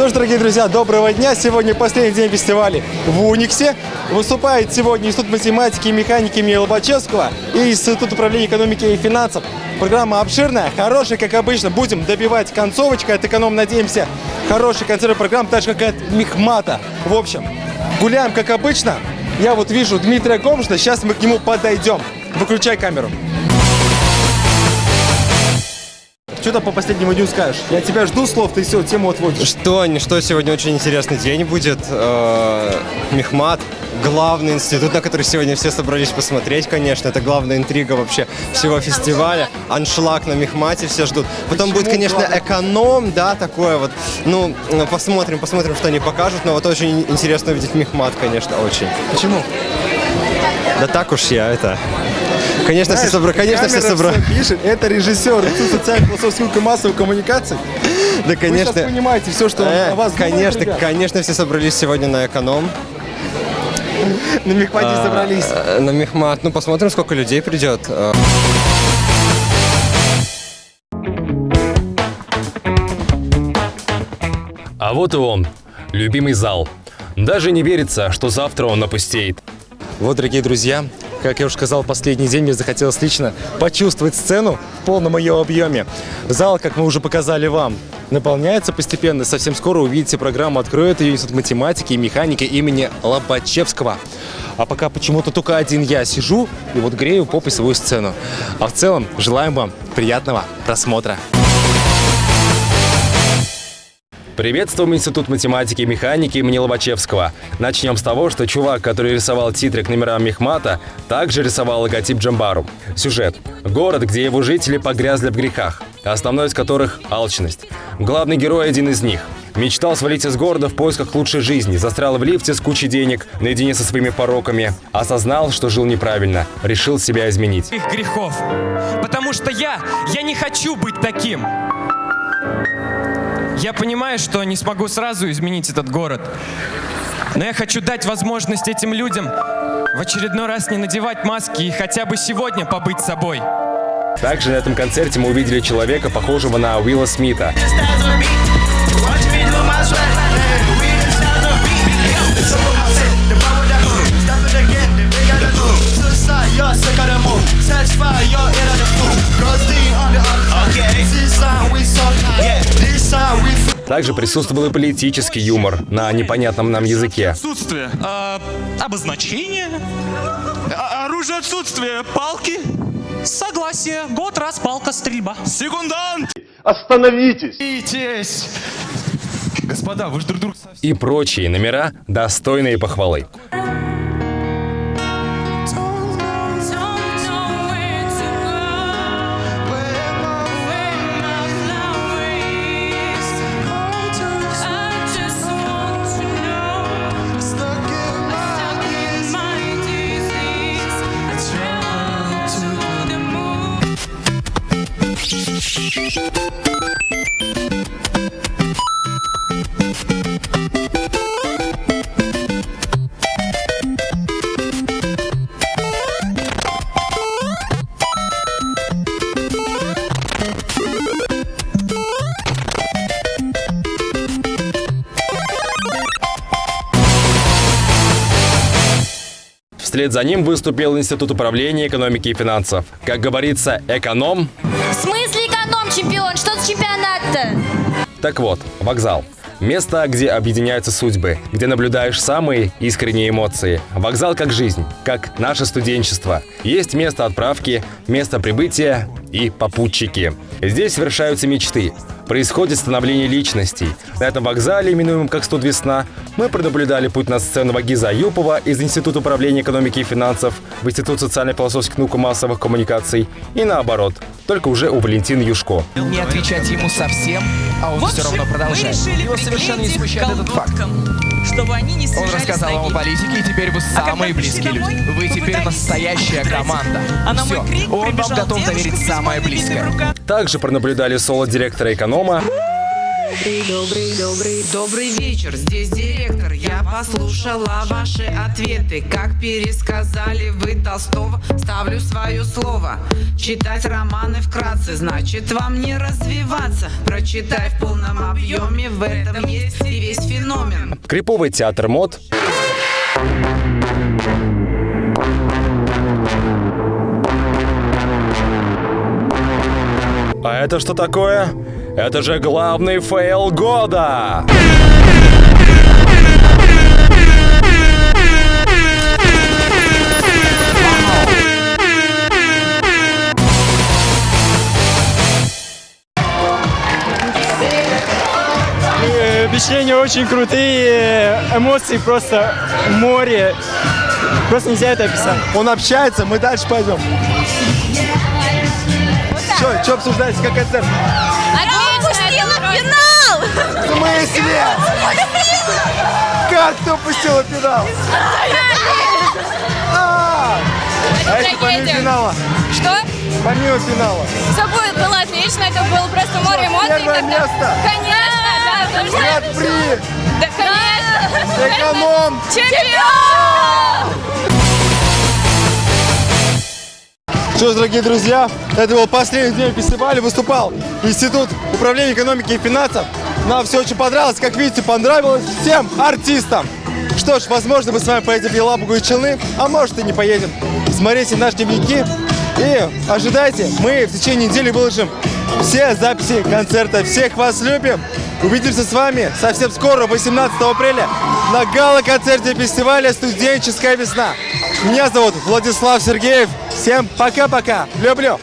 Что ж, дорогие друзья, доброго дня. Сегодня последний день фестиваля в Униксе. Выступает сегодня Институт математики и механики имени Лобачевского и Институт управления экономики и финансов. Программа обширная, хорошая, как обычно. Будем добивать концовочкой от эконом, надеемся. Хороший концерт программ, так же, как и от Мехмата. В общем, гуляем, как обычно. Я вот вижу Дмитрия Комшина, сейчас мы к нему подойдем. Выключай камеру. Что-то по последнему дню скажешь? Я тебя жду слов, ты все, тему отводишь. Что, что сегодня очень интересный день будет. Э, Мехмат, главный институт, на который сегодня все собрались посмотреть, конечно. Это главная интрига вообще всего фестиваля. Аншлаг на Мехмате все ждут. Потом Почему будет, конечно, главный? эконом, да, такое вот. Ну, посмотрим, посмотрим, что они покажут. Но вот очень интересно увидеть Мехмат, конечно, очень. Почему? Да так уж я это... Конечно, все Знаешь, собрали. Конечно, все собрали. пишет. Это режиссер Института социально-философских и массовых коммуникаций. Да, Вы конечно. сейчас понимаете все, что Э, о вас конечно, ребят? конечно, все собрались сегодня на эконом. На Мехмате собрались. Э, На Мехмат. Ну, посмотрим, сколько людей придет. Э, А вот и он, любимый зал. Даже не верится, что завтра он опустеет. Вот, дорогие друзья, как я уже сказал, последний день мне захотелось лично почувствовать сцену в полном ее объеме. Зал, как мы уже показали вам, наполняется постепенно. Совсем скоро увидите программу «Откроет ее Институт математики и механики имени Лобачевского». А пока почему-то только один я сижу и вот грею попой свою сцену. А в целом желаем вам приятного просмотра. Приветствуем Институт математики и механики имени Лобачевского. Начнем с того, что чувак, который рисовал титры к номерам Мехмата, также рисовал логотип Джамбару. Сюжет. Город, где его жители погрязли в грехах, основной из которых – алчность. Главный герой – один из них. Мечтал свалить из города в поисках лучшей жизни, застрял в лифте с кучей денег, наедине со своими пороками. Осознал, что жил неправильно, решил себя изменить. их грехов. Потому что я, я не хочу быть таким. Я понимаю, что не смогу сразу изменить этот город. Но я хочу дать возможность этим людям в очередной раз не надевать маски и хотя бы сегодня побыть собой. Также на этом концерте мы увидели человека, похожего на Уилла Смита. Также присутствовал и политический юмор на непонятном нам языке. Отсутствие. А, обозначение. А- оружие отсутствие. Палки. Согласие. Год раз палка стрельба. Секундант. Остановитесь! Остановитесь. Господа, вы же друг друга и прочие номера, достойные похвалы. Вслед за ним выступил Институт управления экономики и финансов. Как говорится, эконом В смысле эконом-чемпион? Что за чемпионат-то? Так вот, вокзал. Место, где объединяются судьбы, где наблюдаешь самые искренние эмоции. Вокзал как жизнь, как наше студенчество. Есть место отправки, место прибытия и попутчики. Здесь совершаются мечты. Происходит становление личностей. На этом вокзале, именуемом как «Студ Весна», мы пронаблюдали путь на сцену Вагиза Юпова из Института управления экономики и финансов в Институт социально-философских наук и массовых коммуникаций и наоборот, только уже у Валентины Юшко. не отвечать ему совсем, а он все равно продолжает. Его совершенно не смущает этот факт. Чтобы они не Он рассказал вам о политике, и теперь вы самые пришли близкие домой, люди. Вы теперь настоящая команда. А на мой Все, крик он вам готов доверить самое близкое. Также пронаблюдали соло директора эконома Добрый, добрый, добрый, добрый вечер, здесь директор. Я послушала ваши ответы. Как пересказали вы Толстого? Ставлю свое слово. Читать романы вкратце Значит вам не развиваться. Прочитай в полном объеме В этом есть и весь феномен. Криповый театр мод. А это что такое? Это же главный фейл года! Э, Впечатления очень крутые, эмоции просто море. Просто нельзя это описать. Он общается, мы дальше пойдем. Что, что обсуждаете, как концерт? В смысле? Как ты упустила финал? А, а помимо финала? Что? Помимо финала. Все будет было отлично, это было просто море эмоций. Первое место. Конечно, да. Гран-при! Да, конечно. Эконом! Чемпион! Что ж, дорогие друзья, это был последний день фестиваля. Выступал Институт управления экономики и финансов. Нам все очень понравилось. Как видите, понравилось всем артистам. Что ж, возможно, мы с вами поедем в Елабугу и Челны, а может и не поедем. Смотрите наши дневники и ожидайте, мы в течение недели выложим все записи концерта. Всех вас любим. Увидимся с вами совсем скоро, 18 апреля, на гала-концерте фестиваля «Студенческая весна». Меня зовут Владислав Сергеев. Всем пока-пока. Люблю.